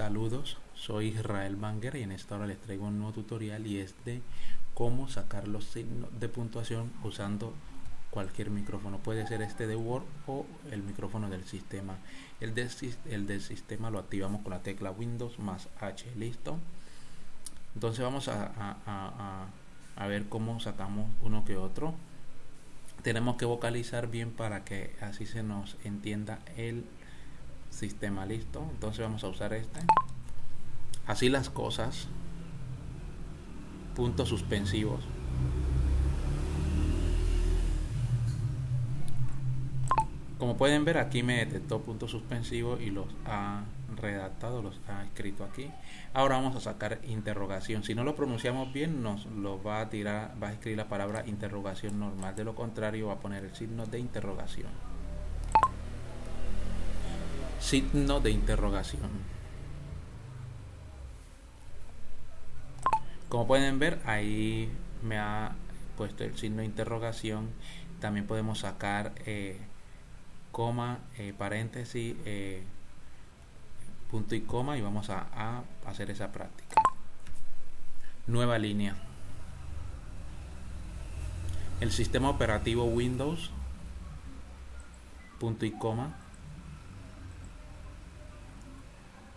Saludos, soy Israel Banger y en esta hora les traigo un nuevo tutorial y es de cómo sacar los signos de puntuación usando cualquier micrófono. Puede ser este de Word o el micrófono del sistema. El, el del sistema lo activamos con la tecla Windows más H. ¿Listo? Entonces vamos a, a ver cómo sacamos uno que otro. Tenemos que vocalizar bien para que así se nos entienda el sistema listo entonces vamos a usar este. Así las cosas. Puntos suspensivos. Como pueden ver aquí me detectó puntos suspensivos y los ha redactado los ha escrito aquí. Ahora vamos a sacar interrogación. Si no lo pronunciamos bien nos lo va a tirar va a escribir la palabra interrogación normal. De lo contrario va a poner el signo de interrogación signo de interrogación. Como pueden ver, ahí me ha puesto el signo de interrogación. También podemos sacar eh, coma, eh, paréntesis, eh, punto y coma y vamos a, a hacer esa práctica. Nueva línea. El sistema operativo Windows, punto y coma,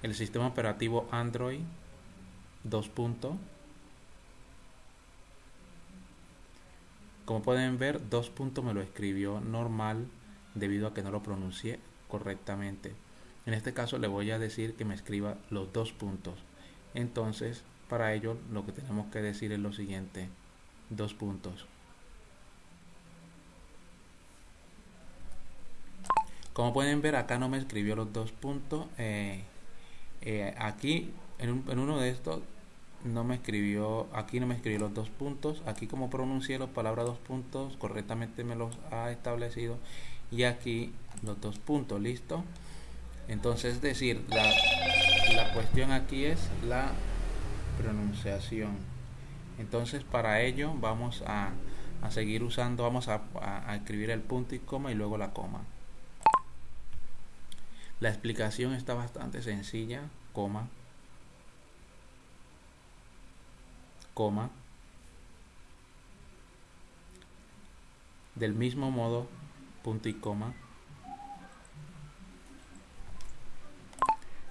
el sistema operativo Android 2. Como pueden ver, 2. me lo escribió normal debido a que no lo pronuncié correctamente. En este caso le voy a decir que me escriba los dos puntos. Entonces, para ello lo que tenemos que decir es lo siguiente. Dos puntos. Como pueden ver, acá no me escribió los dos puntos. Eh, eh, aquí en, uno de estos no me escribió, aquí no me escribió los dos puntos, aquí como pronuncié las palabras dos puntos, correctamente me los ha establecido y aquí los dos puntos, listo. Entonces, es decir, la, la cuestión aquí es la pronunciación. Entonces, para ello vamos a, a seguir usando, vamos a, a escribir el punto y coma y luego la coma. La explicación está bastante sencilla, coma, coma. Del mismo modo, punto y coma.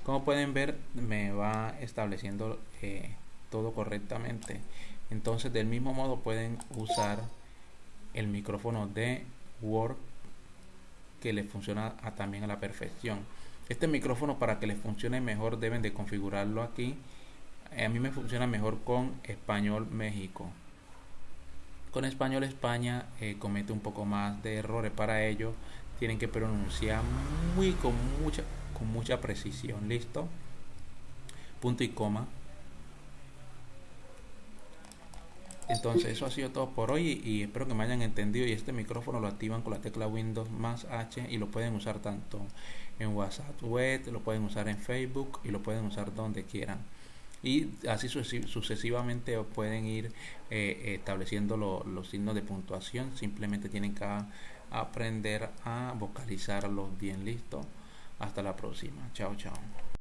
Como pueden ver, me va estableciendo eh, todo correctamente. Entonces, del mismo modo pueden usar el micrófono de Word que le funciona también a la perfección. Este micrófono para que les funcione mejor deben de configurarlo aquí. A mí me funciona mejor con Español México. Con Español España eh, comete un poco más de errores. Para ello tienen que pronunciar muy con mucha, con mucha precisión. ¿Listo? Punto y coma. Entonces eso ha sido todo por hoy y espero que me hayan entendido y este micrófono lo activan con la tecla Windows más H y lo pueden usar tanto en WhatsApp web, lo pueden usar en Facebook y lo pueden usar donde quieran. Y así sucesivamente pueden ir eh, estableciendo los signos de puntuación. Simplemente tienen que aprender a vocalizarlos bien listo. Hasta la próxima. Chao, chao.